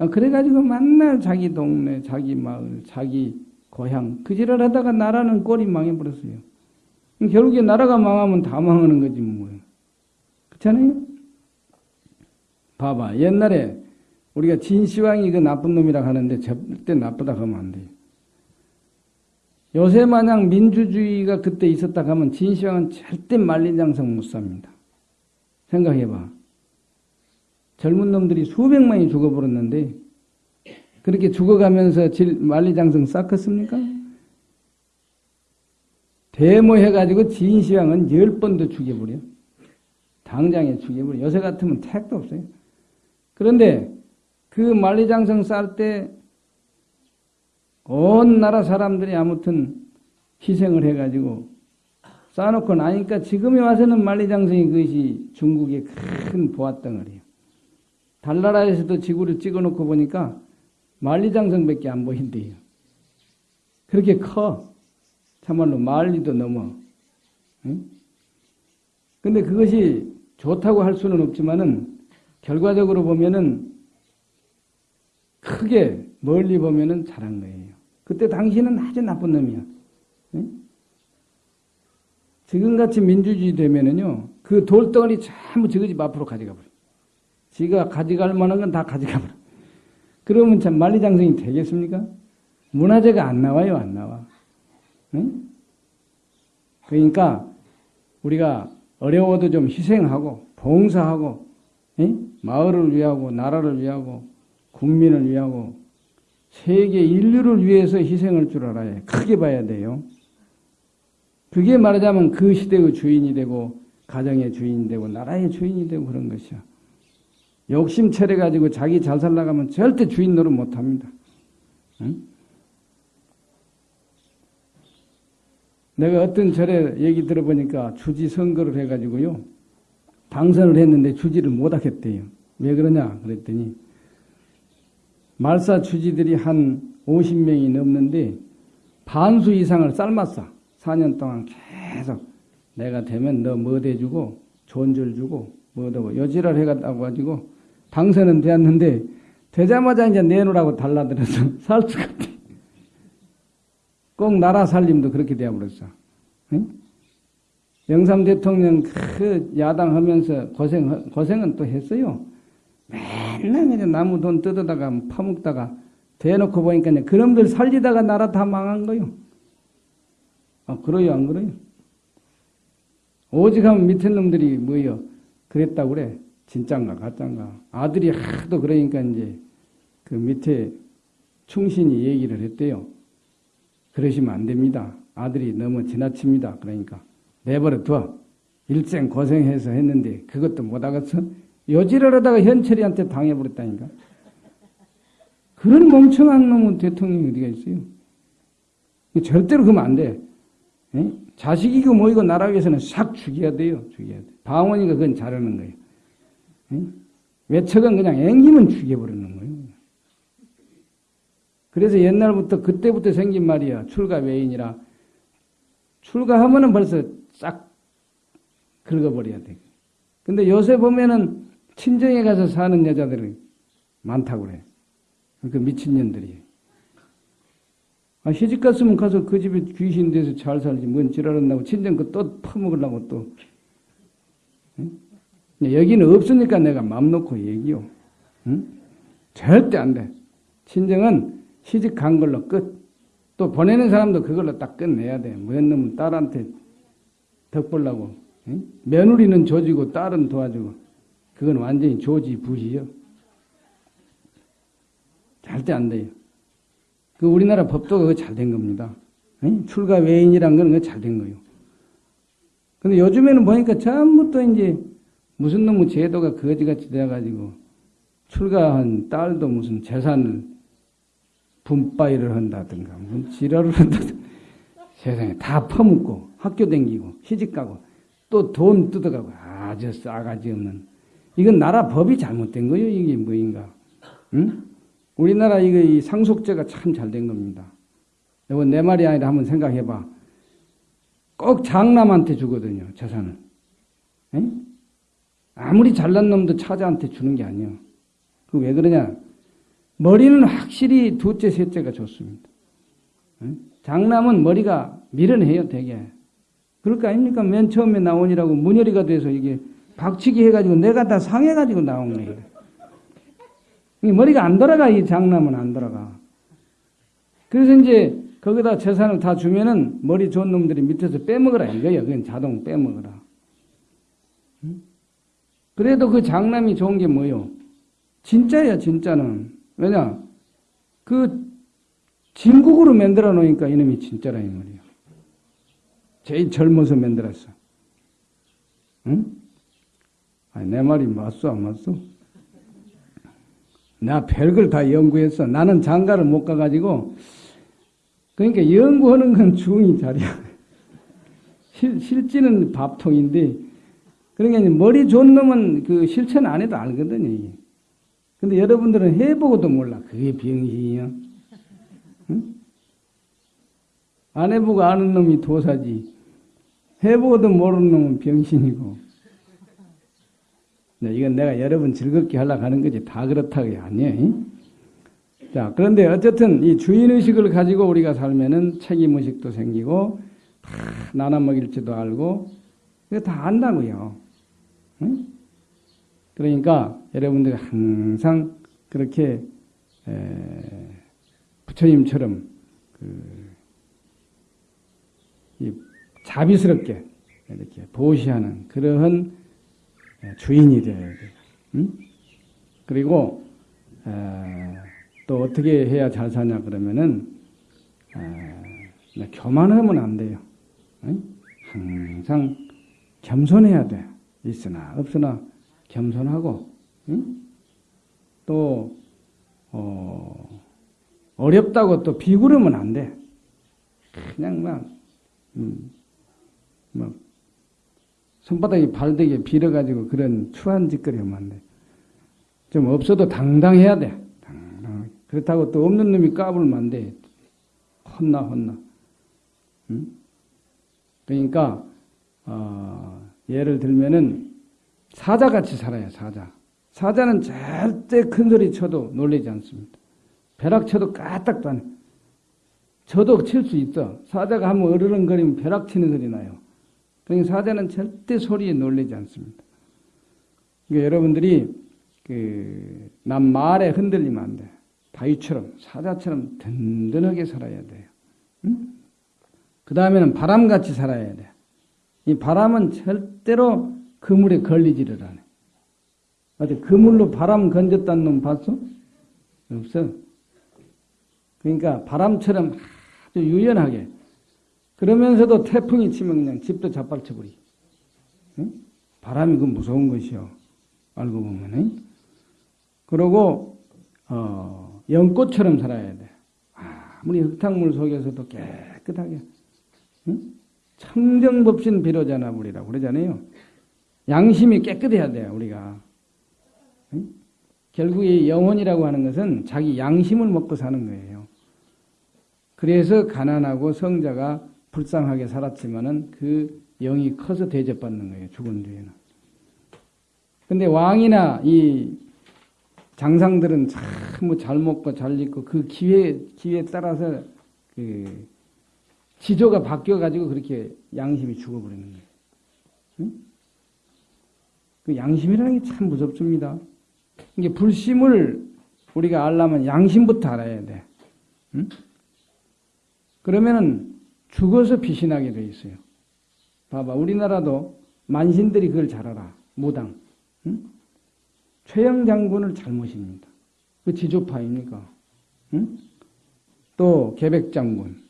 [SPEAKER 1] 아, 그래가지고 맨날 자기 동네, 자기 마을, 자기 고향 그 지랄 하다가 나라는 꼴이 망해버렸어요. 결국에 나라가 망하면 다 망하는 거지 뭐예요. 그렇잖아요? 봐봐 옛날에 우리가 진시황이 그 나쁜 놈이라 하는데 절대 나쁘다 하면 안 돼요. 요새 마냥 민주주의가 그때 있었다 하면 진시황은 절대 만리장성 못 삽니다. 생각해봐. 젊은 놈들이 수백만이 죽어버렸는데 그렇게 죽어가면서 만리장성 쌓겠습니까? 데모해가지고 진시황은 열 번도 죽여버려. 당장에 죽여버려. 요새 같으면 택도 없어요. 그런데 그 만리장성 쌓을 때 온 나라 사람들이 아무튼 희생을 해가지고 쌓아놓고 나니까 지금에 와서는 만리장성이 그것이 중국의 큰 보았덩어리예요. 달나라에서도 지구를 찍어놓고 보니까 만리장성밖에 안 보인대요. 그렇게 커. 참말로 만리도 넘어. 응? 근데 그것이 좋다고 할 수는 없지만은 결과적으로 보면은 크게 멀리 보면은 잘한 거예요. 그때 당신은 아주 나쁜 놈이야. 응? 지금같이 민주주의 되면은요, 그 돌덩어리 전부 저거 집 앞으로 가져가 버려. 지가 가져갈 만한 건 다 가져가 버려. 그러면 참 만리장성이 되겠습니까? 문화재가 안 나와요, 안 나와. 응? 그러니까 우리가 어려워도 좀 희생하고 봉사하고 응? 마을을 위하고 나라를 위하고 국민을 위하고 세계 인류를 위해서 희생할 줄 알아야 크게 봐야 돼요. 그게 말하자면 그 시대의 주인이 되고 가정의 주인이 되고 나라의 주인이 되고 그런 것이야. 욕심 차려 가지고 자기 잘 살라가면 절대 주인 노릇 못 합니다. 응? 내가 어떤 절에 얘기 들어보니까 주지 선거를 해가지고요. 당선을 했는데 주지를 못 하겠대요. 왜 그러냐 그랬더니 말사 주지들이 한 50명이 넘는데 반수 이상을 삶았어. 4년 동안 계속 내가 되면 너 뭐 대주고 존줄 주고 뭐도 여지를 해갔다고 가지고 당선은 되었는데 되자마자 이제 내놓으라고 달라들어서 [laughs] 살 수가 없대. 꼭 나라 살림도 그렇게 되어버렸어. 응? 영삼 대통령 그 야당 하면서 고생, 고생은 또 했어요. 맨날 그냥 나무 돈 뜯어다가 파먹다가 대놓고 보니까 그놈들 살리다가 나라 다 망한 거요. 아, 그래요, 안 그래요? 오직 하면 밑에 놈들이 뭐요? 그랬다고 그래. 진짠가, 가짠가. 아들이 하도 그러니까 이제 그 밑에 충신이 얘기를 했대요. 그러시면 안 됩니다. 아들이 너무 지나칩니다. 그러니까 내버려 둬. 일생 고생해서 했는데 그것도 못하겠어? 여지를 하다가 현철이한테 당해버렸다니까. 그런 멍청한 놈은 대통령이 어디가 있어요? 절대로 그러면 안 돼. 에? 자식이고 뭐이고 나라 위해서는 싹 죽여야 돼요. 죽여야 돼. 방원이가 그건 잘하는 거예요. 에? 외척은 그냥 앵기면 죽여버리는 거예요. 그래서 옛날부터 그때부터 생긴 말이야. 출가 외인이라. 출가하면은 벌써 싹 긁어버려야 돼. 근데 요새 보면은 친정에 가서 사는 여자들이 많다고 그래. 그 미친년들이. 아, 시집 갔으면 가서 그 집에 귀신 돼서 잘 살지. 뭔 지랄한다고 친정 거또 퍼먹으려고 또. 응? 여기는 없으니까 내가 맘 놓고 얘기요. 응? 절대 안 돼. 친정은 시집 간 걸로 끝. 또 보내는 사람도 그걸로 딱 끝내야 돼. 뭐였 놈은 딸한테 덕 보려고. 응? 며느리는 조지고 딸은 도와주고. 그건 완전히 조지 부시요. 절대 안 돼요. 그 우리나라 법도 그거 잘된 겁니다. 응? 출가 외인이란 건 잘 된 거예요. 근데 요즘에는 보니까 전부 또 이제 무슨 놈의 제도가 거지같이 돼가지고 출가한 딸도 무슨 재산을 분바이를 한다든가 무슨 지랄을 한다든가. [laughs] 세상에 다 퍼묻고 학교 댕기고 시집가고 또 돈 뜯어가고 아주 싸가지 없는. 이건 나라 법이 잘못된 거예요. 이게 뭐인가. 응? 우리나라 이거 이 상속제가 참 잘 된 겁니다. 이거 내 말이 아니라 한번 생각해봐. 꼭 장남한테 주거든요 재산을. 응? 아무리 잘난 놈도 차자한테 주는 게 아니에요 그 왜 그러냐 머리는 확실히 둘째, 셋째가 좋습니다. 장남은 머리가 미련해요, 되게. 그럴 거 아닙니까? 맨 처음에 나오니라고 문열이가 돼서 이게 박치기 해가지고 내가 다 상해가지고 나온 거예요. 머리가 안 돌아가, 이 장남은 안 돌아가. 그래서 이제 거기다 재산을 다 주면은 머리 좋은 놈들이 밑에서 빼먹으라 이거예요. 그건 자동 빼먹으라. 그래도 그 장남이 좋은 게 뭐요? 진짜야, 진짜는. 왜냐? 그 진국으로 만들어 놓으니까 이놈이 진짜라 이 말이야. 제일 젊어서 만들었어. 응? 아니, 내 말이 맞소 안 맞소? 나 별걸 다 연구했어. 나는 장가를 못 가가지고 그러니까 연구하는 건 [laughs] 중이 자리야. 실, 실지는 밥통인데 그러니까 머리 좋은 놈은 그 실천 안 해도 알거든요. 근데 여러분들은 해보고도 몰라. 그게 병신이야. 응? 안 해보고 아는 놈이 도사지. 해보고도 모르는 놈은 병신이고. 네, 이건 내가 여러분 즐겁게 하려고 하는 거지. 다 그렇다고요. 아니에요. 자, 그런데 어쨌든 이 주인의식을 가지고 우리가 살면은 책임의식도 생기고, 다 나눠 먹일지도 알고, 이거 다 안다고요. 응? 그러니까 여러분들이 항상 그렇게 부처님처럼 그 자비스럽게 이렇게 보시하는 그러한 주인이 되어야 돼요. 응? 그리고 또 어떻게 해야 잘 사냐 그러면은 교만하면 안 돼요. 응? 항상 겸손해야 돼. 있으나 없으나 겸손하고 응? 또 어, 어렵다고 또 비구르면 안 돼. 그냥 막, 음, 막 손바닥이 발되게 빌어가지고 그런 추한 짓거리 하면 안 돼. 좀 없어도 당당해야 돼. 당당. 그렇다고 또 없는 놈이 까불면 안 돼. 혼나 혼나. 응? 그러니까 어, 예를 들면은 사자같이 살아요, 사자. 사자는 절대 큰 소리 쳐도 놀라지 않습니다. 벼락 쳐도 까딱도 안 해. 저도 칠 수 있어. 사자가 한번 어르렁거리면 벼락 치는 소리 나요. 그러니까 사자는 절대 소리에 놀라지 않습니다. 그러니까 여러분들이 그, 남 말에 흔들리면 안 돼. 바위처럼, 사자처럼 든든하게 살아야 돼요. 응? 그 다음에는 바람같이 살아야 돼. 이 바람은 절대로 그물에 걸리지를 않아. 어디 그물로 바람 건졌다는 놈 봤어? 없어. 그러니까 바람처럼 아주 유연하게 그러면서도 태풍이 치면 그냥 집도 자빨쳐버리. 응? 바람이 그 무서운 것이요. 알고 보면은. 그러고 어, 연꽃처럼 살아야 돼. 아무리 흙탕물 속에서도 깨끗하게. 응? 청정법신 비로자나 물이라고 그러잖아요. 양심이 깨끗해야 돼요, 우리가. 응? 결국에 영혼이라고 하는 것은 자기 양심을 먹고 사는 거예요. 그래서 가난하고 성자가 불쌍하게 살았지만은 그 영이 커서 대접받는 거예요, 죽은 뒤에는. 근데 왕이나 이 장상들은 참잘 뭐 먹고 잘 입고 그 기회, 기회에 따라서 그 지조가 바뀌어가지고 그렇게 양심이 죽어버리는 거예요. 응? 그 양심이라는 게 참 무섭습니다. 이게 불심을 우리가 알려면 양심부터 알아야 돼. 응? 그러면은 죽어서 피신하게 돼 있어요. 봐봐, 우리나라도 만신들이 그걸 잘 알아. 무당. 응? 최영 장군을 잘 모십니다. 그 지조파입니까? 응? 또 계백 장군.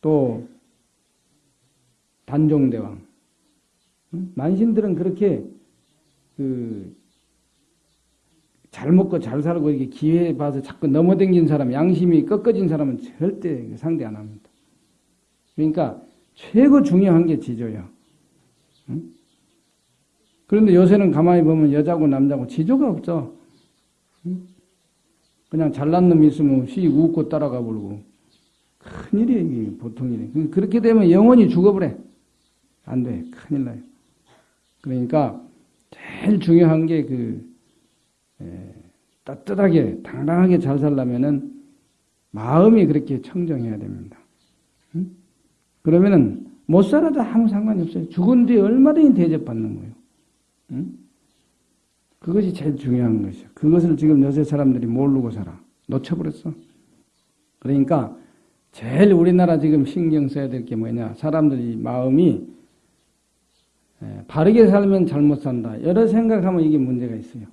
[SPEAKER 1] 또 단종대왕. 응? 만신들은 그렇게 그 잘 먹고 잘 살고 이렇게 기회 봐서 자꾸 넘어댕긴 사람, 양심이 꺾어진 사람은 절대 상대 안 합니다. 그러니까 최고 중요한 게 지조야. 응? 그런데 요새는 가만히 보면 여자고 남자고 지조가 없어. 응? 그냥 잘난 놈 있으면 씩 웃고 따라가 버리고. 큰일이에요, 이게 보통 일이. 그렇게 되면 영원히 죽어버려. 안 돼. 큰일 나요. 그러니까 제일 중요한 게 그, 따뜻하게, 당당하게 잘 살려면은 마음이 그렇게 청정해야 됩니다. 응? 그러면은 못 살아도 아무 상관이 없어요. 죽은 뒤에 얼마든지 대접받는 거예요. 응? 그것이 제일 중요한 것이요. 그것을 지금 요새 사람들이 모르고 살아. 놓쳐버렸어. 그러니까 제일 우리나라 지금 신경 써야 될 게 뭐냐. 사람들이 마음이 바르게 살면 잘못 산다. 여러 생각하면 이게 문제가 있어요.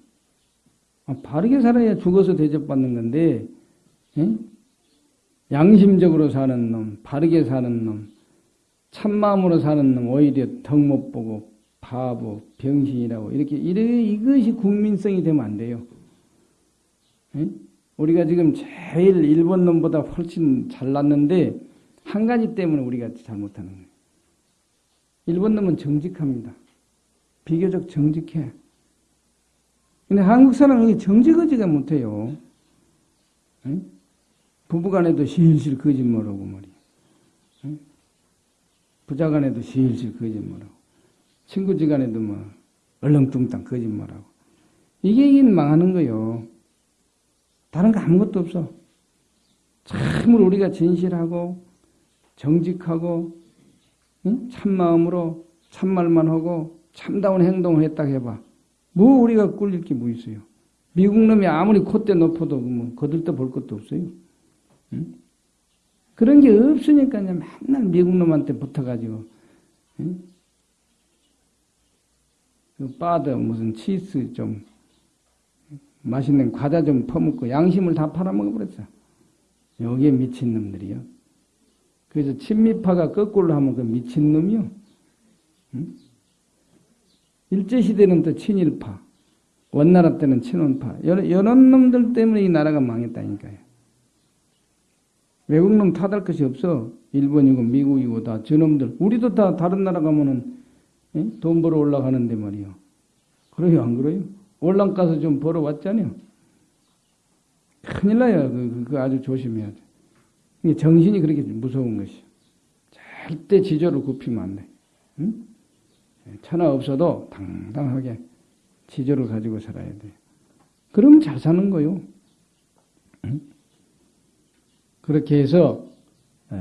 [SPEAKER 1] 아, 바르게 살아야 죽어서 대접받는 건데, 에? 양심적으로 사는 놈, 바르게 사는 놈, 참마음으로 사는 놈, 오히려 덕못 보고 바보, 병신이라고 이렇게 이래 이것이 국민성이 되면 안 돼요. 에? 우리가 지금 제일 일본 놈보다 훨씬 잘났는데 한 가지 때문에 우리가 잘못하는 거예요. 일본 놈은 정직합니다. 비교적 정직해. 근데 한국 사람은 정직하지가 못해요. 에? 부부간에도 실실 거짓말하고 말이야. 에? 부자간에도 실실 거짓말하고. 친구지간에도 뭐 얼렁뚱땅 거짓말하고 이게 망하는 거요. 다른 거 아무것도 없어. 참으로 우리가 진실하고 정직하고 응? 참마음으로 참말만 하고 참다운 행동을 했다 해봐. 뭐 우리가 꿀릴 게 뭐 있어요. 미국 놈이 아무리 콧대 높아도 뭐 거들떠 볼 것도 없어요. 응? 그런 게 없으니까 맨날 미국 놈한테 붙어가지고 응? 그 바드 무슨 치즈 좀 맛있는 과자 좀 퍼먹고 양심을 다 팔아먹어버렸어. 여기에 미친놈들이요. 그래서 친미파가 거꾸로 하면 그 미친놈이요. 응? 일제시대는 또 친일파, 원나라 때는 친원파. 이런 놈들 때문에 이 나라가 망했다니까요. 외국놈 탓할 것이 없어. 일본이고 미국이고 다 저놈들. 우리도 다 다른 나라 가면은 돈 벌어 올라가는데 말이요. 그래요, 안 그래요? 올랑 가서 좀 벌어 왔잖아요. 큰일 나요. 그, 그 아주 조심해야 돼. 정신이 그렇게 무서운 것이. 절대 지조를 굽히면 안 돼. 응? 천하 없어도 당당하게 지조를 가지고 살아야 돼. 그럼 잘 사는 거요. 응? 그렇게 해서 에,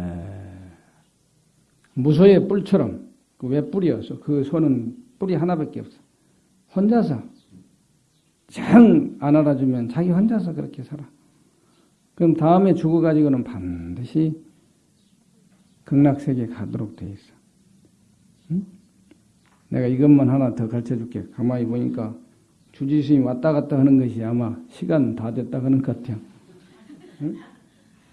[SPEAKER 1] 무소의 뿔처럼 그왜 뿌리였어? 그 손은 뿌리 하나밖에 없어. 혼자서 정 안 알아주면 자기 혼자서 그렇게 살아. 그럼 다음에 죽어가지고는 반드시 극락세계 가도록 돼 있어. 응? 내가 이것만 하나 더 가르쳐 줄게. 가만히 보니까 주지스님이 왔다 갔다 하는 것이 아마 시간 다 됐다 하는 것 같아요. 응?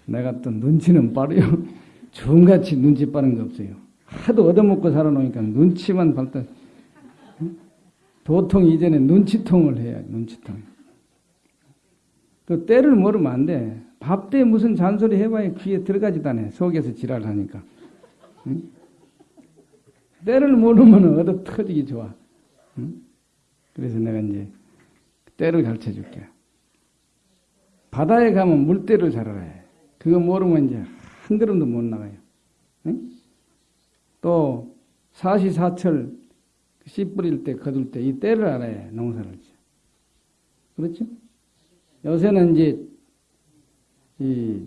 [SPEAKER 1] 내가 또 눈치는 빠르요. [laughs] 좀같이 눈치 빠른 거 없어요. 하도 얻어먹고 살아놓으니까 눈치만 발달. 도통 이전에 눈치통을 해야 눈치통. 그 때를 모르면 안 돼. 밥 때 무슨 잔소리 해봐야 귀에 들어가지도 않아. 속에서 지랄하니까. 응? 때를 모르면 얻어 터지기 좋아. 응? 그래서 내가 이제 때를 가르쳐 줄게. 바다에 가면 물때를 잘 알아야 그거 모르면 이제 한 걸음도 못 나가요. 응? 또 사시사철 씨 뿌릴 때, 거둘 때 이 때를 알아야 농사를 지 그렇죠? 요새는 이제 이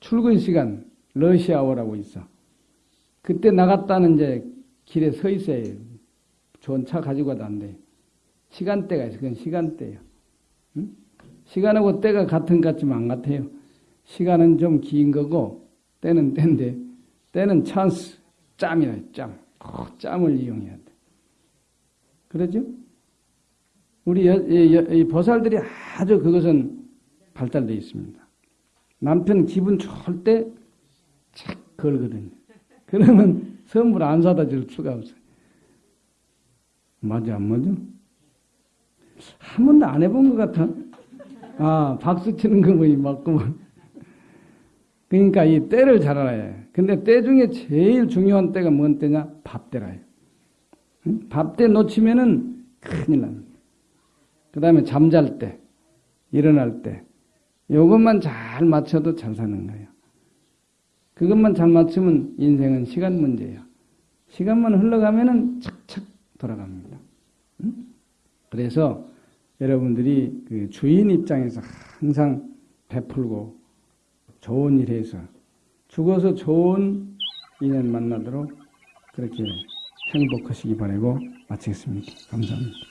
[SPEAKER 1] 출근 시간 러시아워라고 있어. 그때 나갔다는 이제 길에 서 있어야 좋은 차 가지고 가도 안 돼. 시간대가 있어. 그건 시간대예요. 응? 시간하고 때가 같은 것 같지만 안 같아요. 시간은 좀 긴 거고 때는 때인데 때는 찬스, 짬이라 짬. 그 짬을 이용해야 돼. 그러죠? 우리 여, 여, 여, 보살들이 아주 그것은 발달되어 있습니다. 남편 기분 좋을 때착 걸거든요. 그러면 선물 안 사다 줄 수가 없어요. 맞아, 안 맞아? 한 번도 안 해본 것 같아. 아, 박수 치는 거 보니 맞구만. 그러니까 이 때를 잘 알아야 해. 근데 때 중에 제일 중요한 때가 뭔 때냐? 밥 때라요. 응? 밥때 놓치면은 큰일 납니다. 그 다음에 잠잘 때, 일어날 때, 요것만 잘 맞춰도 잘 사는 거예요. 그것만 잘 맞추면 인생은 시간 문제예요. 시간만 흘러가면은 착착 돌아갑니다. 응? 그래서 여러분들이 그 주인 입장에서 항상 베풀고 좋은 일 해서 죽어서 좋은 인연 만나도록 그렇게 행복하시기 바라고 마치겠습니다. 감사합니다.